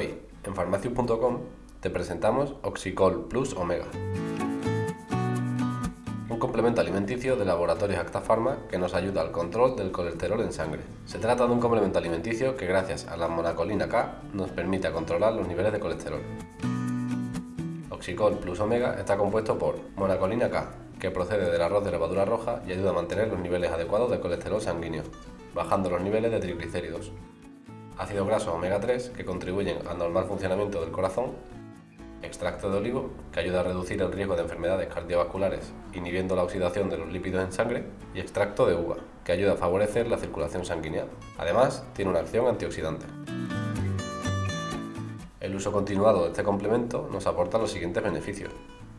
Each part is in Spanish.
En farmacius.com te presentamos Oxicol Plus Omega. Un complemento alimenticio de laboratorios Acta Pharma que nos ayuda al control del colesterol en sangre. Se trata de un complemento alimenticio que gracias a la monacolina K nos permite controlar los niveles de colesterol. Oxicol Plus Omega está compuesto por monacolina K, que procede del arroz de levadura roja y ayuda a mantener los niveles adecuados de colesterol sanguíneo, bajando los niveles de triglicéridos. Ácidos grasos omega 3, que contribuyen al normal funcionamiento del corazón. Extracto de olivo, que ayuda a reducir el riesgo de enfermedades cardiovasculares, inhibiendo la oxidación de los lípidos en sangre. Y extracto de uva, que ayuda a favorecer la circulación sanguínea. Además, tiene una acción antioxidante. El uso continuado de este complemento nos aporta los siguientes beneficios.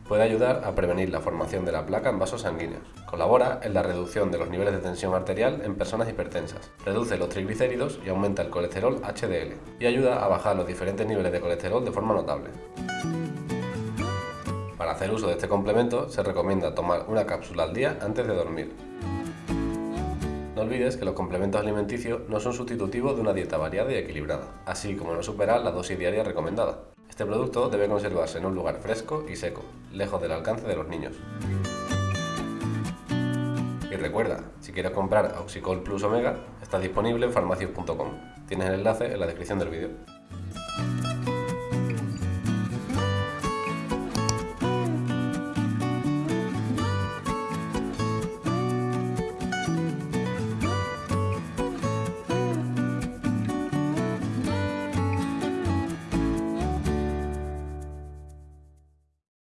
Puede ayudar a prevenir la formación de la placa en vasos sanguíneos. Colabora en la reducción de los niveles de tensión arterial en personas hipertensas. Reduce los triglicéridos y aumenta el colesterol HDL. Y ayuda a bajar los diferentes niveles de colesterol de forma notable. Para hacer uso de este complemento se recomienda tomar una cápsula al día antes de dormir. No olvides que los complementos alimenticios no son sustitutivos de una dieta variada y equilibrada, así como no superar la dosis diaria recomendada. Este producto debe conservarse en un lugar fresco y seco, lejos del alcance de los niños. Y recuerda, si quieres comprar Oxicol Plus Omega, está disponible en farmacias.com. Tienes el enlace en la descripción del vídeo.